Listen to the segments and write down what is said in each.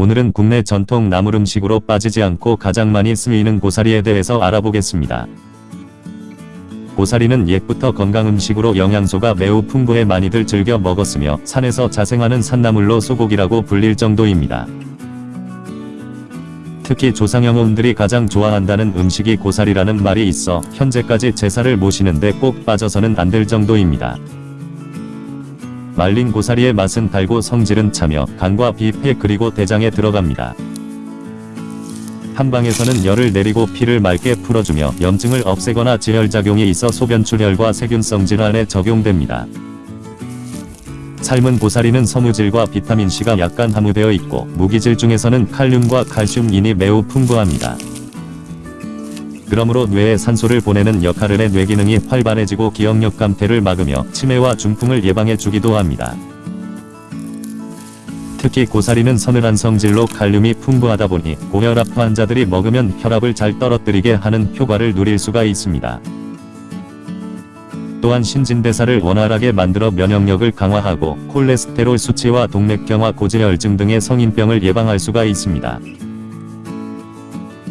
오늘은 국내 전통 나물 음식으로 빠지지 않고 가장 많이 쓰이는 고사리에 대해서 알아보겠습니다. 고사리는 옛부터 건강 음식으로 영양소가 매우 풍부해 많이들 즐겨 먹었으며 산에서 자생하는 산나물로 소고기라고 불릴 정도입니다. 특히 조상영혼들이 가장 좋아한다는 음식이 고사리라는 말이 있어 현재까지 제사를 모시는데 꼭 빠져서는 안 될 정도입니다. 말린 고사리의 맛은 달고 성질은 차며 간과 비, 폐 그리고 대장에 들어갑니다. 한방에서는 열을 내리고 피를 맑게 풀어주며 염증을 없애거나 지혈작용이 있어 소변출혈과 세균성 질환에 적용됩니다. 삶은 고사리는 섬유질과 비타민C가 약간 함유되어 있고 무기질 중에서는 칼륨과 칼슘인이 매우 풍부합니다. 그러므로 뇌에 산소를 보내는 역할을 해 뇌기능이 활발해지고 기억력 감퇴를 막으며 치매와 중풍을 예방해 주기도 합니다. 특히 고사리는 서늘한 성질로 칼륨이 풍부하다 보니 고혈압 환자들이 먹으면 혈압을 잘 떨어뜨리게 하는 효과를 누릴 수가 있습니다. 또한 신진대사를 원활하게 만들어 면역력을 강화하고 콜레스테롤 수치와 동맥경화 고지혈증 등의 성인병을 예방할 수가 있습니다.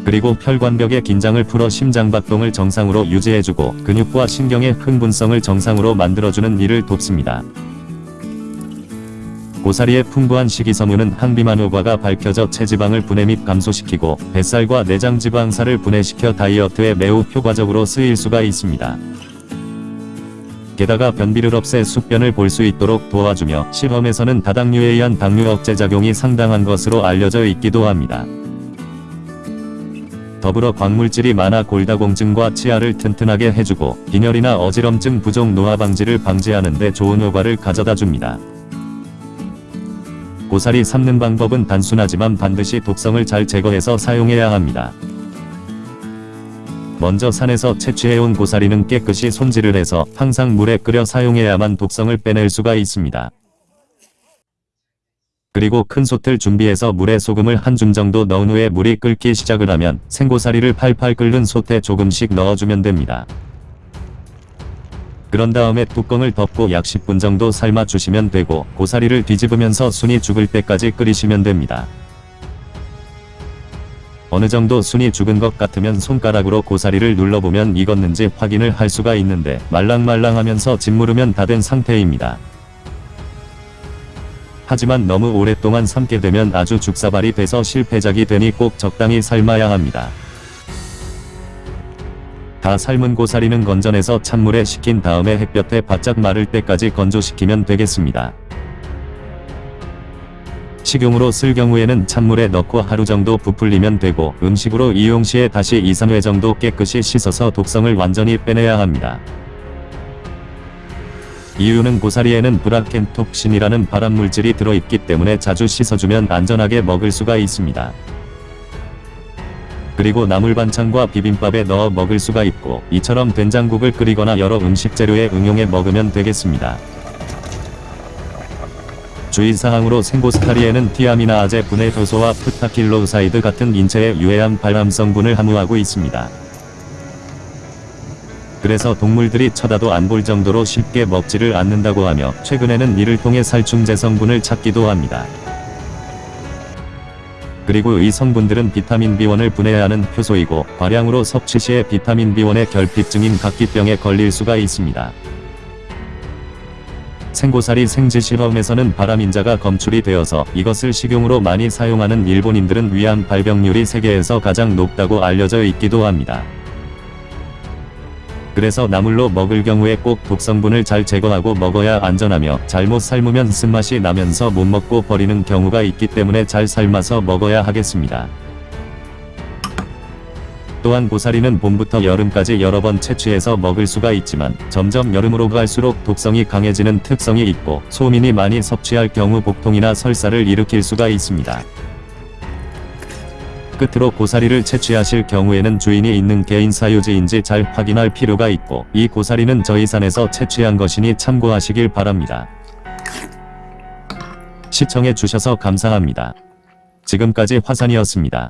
그리고 혈관벽의 긴장을 풀어 심장박동을 정상으로 유지해주고 근육과 신경의 흥분성을 정상으로 만들어주는 일을 돕습니다. 고사리의 풍부한 식이섬유는 항비만 효과가 밝혀져 체지방을 분해 및 감소시키고 뱃살과 내장 지방살을 분해시켜 다이어트에 매우 효과적으로 쓰일 수가 있습니다. 게다가 변비를 없애 숙변을 볼 수 있도록 도와주며 실험에서는 다당류에 의한 당류 억제 작용이 상당한 것으로 알려져 있기도 합니다. 더불어 광물질이 많아 골다공증과 치아를 튼튼하게 해주고 빈혈이나 어지럼증 부종 노화 방지를 방지하는 데 좋은 효과를 가져다 줍니다. 고사리 삶는 방법은 단순하지만 반드시 독성을 잘 제거해서 사용해야 합니다. 먼저 산에서 채취해온 고사리는 깨끗이 손질을 해서 항상 물에 끓여 사용해야만 독성을 빼낼 수가 있습니다. 그리고 큰 솥을 준비해서 물에 소금을 한 줌 정도 넣은 후에 물이 끓기 시작을 하면 생고사리를 팔팔 끓는 솥에 조금씩 넣어주면 됩니다. 그런 다음에 뚜껑을 덮고 약 10분 정도 삶아 주시면 되고 고사리를 뒤집으면서 순이 죽을 때까지 끓이시면 됩니다. 어느 정도 순이 죽은 것 같으면 손가락으로 고사리를 눌러보면 익었는지 확인을 할 수가 있는데 말랑말랑하면서 짓무르면 다 된 상태입니다. 하지만 너무 오랫동안 삶게 되면 아주 죽사발이 돼서 실패작이 되니 꼭 적당히 삶아야 합니다. 다 삶은 고사리는 건져내서 찬물에 식힌 다음에 햇볕에 바짝 마를 때까지 건조시키면 되겠습니다. 식용으로 쓸 경우에는 찬물에 넣고 하루 정도 부풀리면 되고 음식으로 이용 시에 다시 2-3회 정도 깨끗이 씻어서 독성을 완전히 빼내야 합니다. 이유는 고사리에는 브라켄톡신이라는 발암물질이 들어있기 때문에 자주 씻어주면 안전하게 먹을 수가 있습니다. 그리고 나물 반찬과 비빔밥에 넣어 먹을 수가 있고 이처럼 된장국을 끓이거나 여러 음식 재료에 응용해 먹으면 되겠습니다. 주의사항으로 생고사리에는 티아미나아제 분해 효소와 ptaquiloside 같은 인체에 유해한 발암 성분을 함유하고 있습니다. 그래서 동물들이 쳐다도 안 볼 정도로 쉽게 먹지를 않는다고 하며 최근에는 이를 통해 살충제 성분을 찾기도 합니다. 그리고 이 성분들은 비타민 B1을 분해하는 효소이고 과량으로 섭취 시에 비타민 B1의 결핍증인 각기병에 걸릴 수가 있습니다. 생고사리 생지 실험에서는 바람인자가 검출이 되어서 이것을 식용으로 많이 사용하는 일본인들은 위암 발병률이 세계에서 가장 높다고 알려져 있기도 합니다. 그래서 나물로 먹을 경우에 꼭 독성분을 잘 제거하고 먹어야 안전하며 잘못 삶으면 쓴맛이 나면서 못 먹고 버리는 경우가 있기 때문에 잘 삶아서 먹어야 하겠습니다. 또한 고사리는 봄부터 여름까지 여러 번 채취해서 먹을 수가 있지만 점점 여름으로 갈수록 독성이 강해지는 특성이 있고 소민이 많이 섭취할 경우 복통이나 설사를 일으킬 수가 있습니다. 끝으로 고사리를 채취하실 경우에는 주인이 있는 개인 사유지인지 잘 확인할 필요가 있고 이 고사리는 저희 산에서 채취한 것이니 참고하시길 바랍니다. 시청해 주셔서 감사합니다. 지금까지 화산이었습니다.